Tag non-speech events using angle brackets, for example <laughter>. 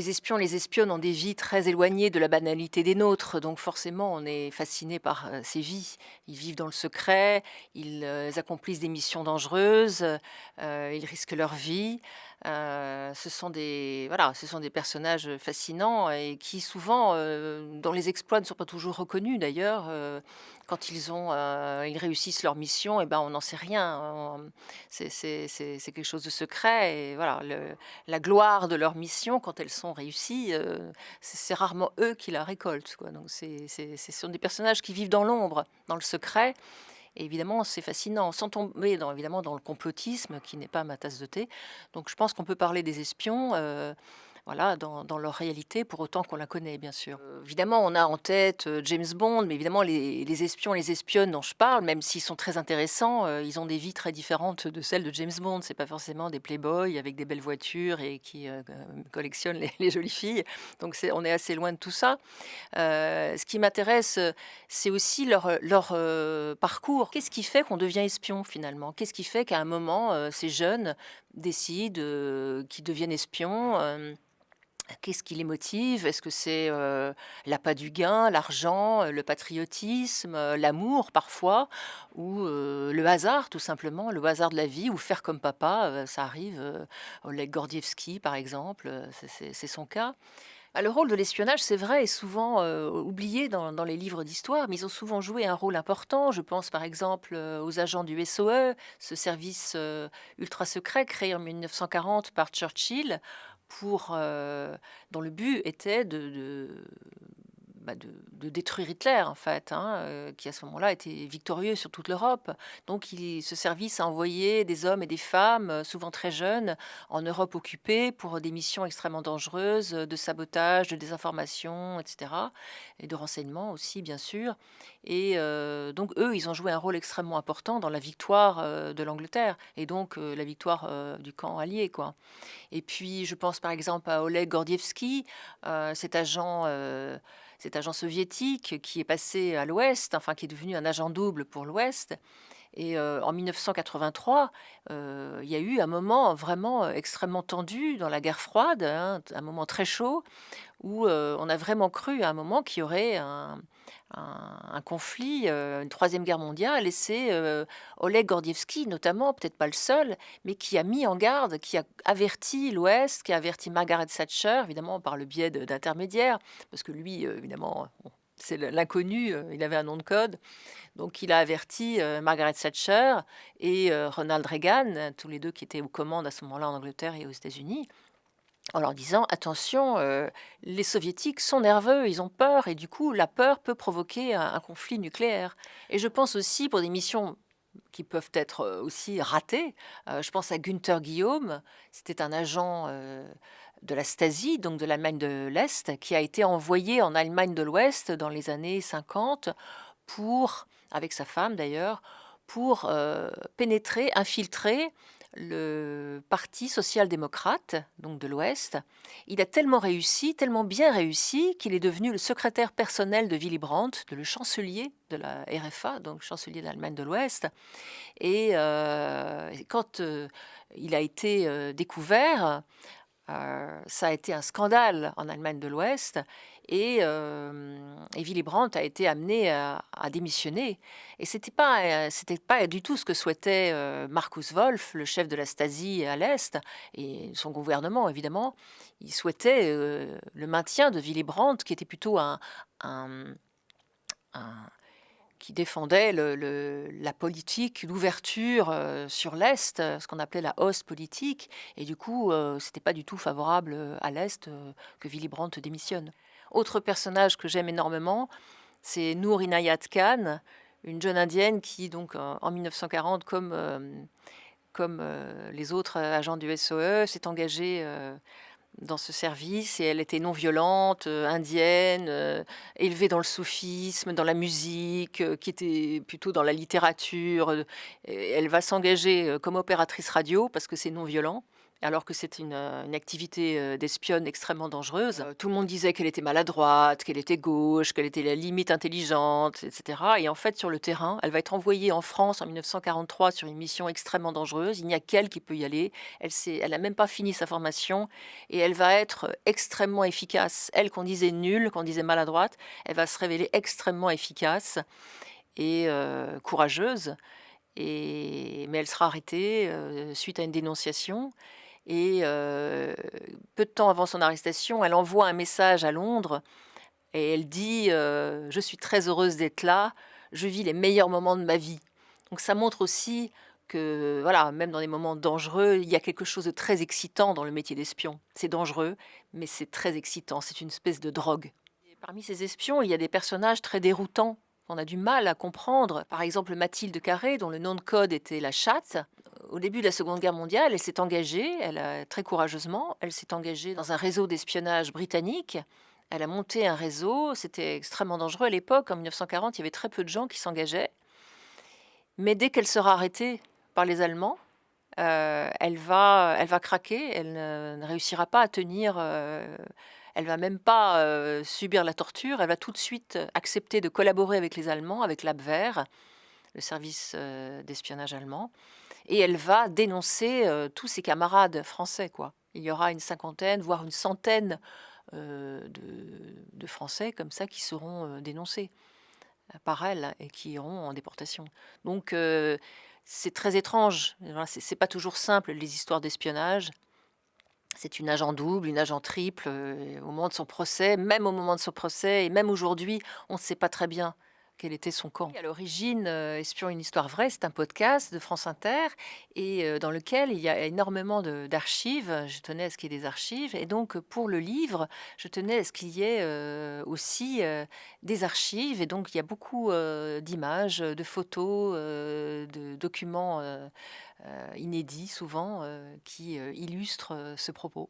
Les espions, les espionnes ont des vies très éloignées de la banalité des nôtres, donc forcément on est fasciné par euh, ces vies. Ils vivent dans le secret, ils euh, accomplissent des missions dangereuses, euh, ils risquent leur vie. Ce sont des voilà, ce sont des personnages fascinants et qui souvent, dont les exploits ne sont pas toujours reconnus d'ailleurs. quand ils ont, ils réussissent leur mission, et eh ben on n'en sait rien. C'est quelque chose de secret et voilà, la gloire de leur mission quand elles sont euh, c'est rarement eux qui la récoltent. Quoi. Donc ce sont des personnages qui vivent dans l'ombre, dans le secret. Évidemment, c'est fascinant, sans tomber dans, évidemment dans le complotisme, qui n'est pas ma tasse de thé. Donc je pense qu'on peut parler des espions. Euh, voilà, dans, leur réalité, pour autant qu'on la connaît, bien sûr. Euh, évidemment, on a en tête euh, James Bond, mais évidemment, les, espions, les espionnes dont je parle, même s'ils sont très intéressants, euh, ils ont des vies très différentes de celles de James Bond. C'est pas forcément des playboys avec des belles voitures et qui collectionnent <laughs> les, jolies filles. Donc, on est assez loin de tout ça. ce qui m'intéresse, c'est aussi leur, leur parcours. Qu'est-ce qui fait qu'on devient espion, finalement? Qu'est-ce qui fait qu'à un moment, ces jeunes décident qu'ils deviennent espions Qu'est-ce qui les motive? Est-ce que c'est euh, l'appât du gain, l'argent, le patriotisme, l'amour parfois, ou le hasard tout simplement, le hasard de la vie, ou faire comme papa, ça arrive, Oleg Gordievski par exemple, c'est son cas. Bah, le rôle de l'espionnage, c'est vrai, est souvent oublié dans, les livres d'histoire, mais ils ont souvent joué un rôle important. Je pense par exemple aux agents du SOE, ce service ultra secret créé en 1940 par Churchill pour, euh, dont le but était de, bah, de, détruire Hitler, en fait, hein, euh, qui à ce moment-là était victorieux sur toute l'Europe. Donc il, ce service a envoyé des hommes et des femmes, euh, souvent très jeunes, en Europe occupée pour des missions extrêmement dangereuses de sabotage, de désinformation, etc. Et de renseignement aussi, bien sûr. Et euh, donc eux, ils ont joué un rôle extrêmement important dans la victoire de l'Angleterre et donc la victoire du camp allié. Quoi. Et puis je pense par exemple à Oleg Gordievski, cet agent cet agent soviétique qui est passé à l'Ouest, enfin qui est devenu un agent double pour l'Ouest. Et euh, en 1983, euh, il y a eu un moment vraiment extrêmement tendu dans la guerre froide, hein, un moment très chaud, où euh, on a vraiment cru à un moment qu'il y aurait un, conflit, euh, une troisième guerre mondiale, et c'est euh, Oleg Gordievski, notamment, peut-être pas le seul, mais qui a mis en garde, qui a averti l'Ouest, qui a averti Margaret Thatcher, évidemment par le biais d'intermédiaires, parce que lui, euh, évidemment, c'est l'inconnu, il avait un nom de code. Donc il a averti Margaret Thatcher et Ronald Reagan, tous les deux qui étaient aux commandes à ce moment-là en Angleterre et aux États-Unis, en leur disant attention, euh, les soviétiques sont nerveux, ils ont peur, et du coup la peur peut provoquer un, conflit nucléaire. Et je pense aussi pour des missions qui peuvent être euh, aussi ratées, euh, je pense à Günther Guillaume, c'était un agent de la Stasi, donc de l'Allemagne de l'Est, qui a été envoyé en Allemagne de l'Ouest dans les années 50 pour, avec sa femme d'ailleurs, pour pénétrer, infiltrer le Parti social-démocrate, donc de l'Ouest. Il a tellement réussi, tellement bien réussi, qu'il est devenu le secrétaire personnel de Willy Brandt, de le chancelier de la RFA, donc chancelier d'Allemagne de l'Ouest. Et euh, quand euh, il a été euh, découvert, ça a été un scandale en Allemagne de l'Ouest et, euh, Willy Brandt a été amené à, démissionner. Et c'était pas, euh, c'était pas du tout ce que souhaitait euh, Markus Wolf, le chef de la Stasi à l'Est, et son gouvernement évidemment. Il souhaitait euh, le maintien de Willy Brandt, qui était plutôt un, qui défendait la politique, l'ouverture sur l'Est, ce qu'on appelait la hausse politique, et du coup, c'était pas du tout favorable à l'Est que Willy Brandt démissionne. Autre personnage que j'aime énormément, c'est Noor Inayat Khan, une jeune indienne qui, donc, en 1940, comme, euh, comme euh, les autres agents du SOE, s'est engagée euh, dans ce service et elle était non violente, indienne, élevée dans le soufisme, dans la musique, qui était plutôt dans la littérature. elle va s'engager comme opératrice radio parce que c'est non violent alors que c'était une, une, activité d'espionne extrêmement dangereuse. tout le monde disait qu'elle était maladroite, qu'elle était gauche, qu'elle était la limite intelligente, etc. Et en fait, sur le terrain, elle va être envoyée en France en 1943 sur une mission extrêmement dangereuse. Il n'y a qu'elle qui peut y aller. Elle n'a même pas fini sa formation et elle va être extrêmement efficace. Elle qu'on disait nulle, qu'on disait maladroite, elle va se révéler extrêmement efficace et courageuse. Mais elle sera arrêtée suite à une dénonciation. Et peu de temps avant son arrestation, elle envoie un message à Londres et elle dit Je suis très heureuse d'être là, je vis les meilleurs moments de ma vie. Donc ça montre aussi que, voilà, même dans des moments dangereux, il y a quelque chose de très excitant dans le métier d'espion. C'est dangereux, mais c'est très excitant, c'est une espèce de drogue. parmi ces espions, il y a des personnages très déroutants on a du mal à comprendre. Par exemple, Mathilde Carré, dont le nom de code était la chatte. Au début de la Seconde Guerre mondiale, elle s'est engagée, très courageusement, elle s'est engagée dans un réseau d'espionnage britannique. Elle a monté un réseau, c'était extrêmement dangereux à l'époque. En 1940, il y avait très peu de gens qui s'engageaient. Mais dès qu'elle sera arrêtée par les Allemands, euh, elle, va, elle va craquer, elle ne, réussira pas à tenir euh, elle va même pas euh, subir la torture, elle va tout de suite accepter de collaborer avec les Allemands, avec l'Abwehr, le service euh, d'espionnage allemand, et elle va dénoncer euh, tous ses camarades français. Quoi. Il y aura une cinquantaine, voire une centaine de, Français comme ça qui seront dénoncés par elle et qui iront en déportation. Donc c'est très étrange, c'est pas toujours simple les histoires d'espionnage. C'est une agent double, une agent triple euh, au moment de son procès, même au moment de son procès, et même aujourd'hui, on ne sait pas très bien quel était son camp. À l'origine, euh, Espion, une histoire vraie, c'est un podcast de France Inter et euh, dans lequel il y a énormément d'archives. Je tenais à ce qu'il y ait des archives et donc pour le livre, je tenais à ce qu'il y ait aussi des archives et donc il y a beaucoup d'images, de photos, de documents euh, inédits souvent, euh, qui euh, illustrent ce propos.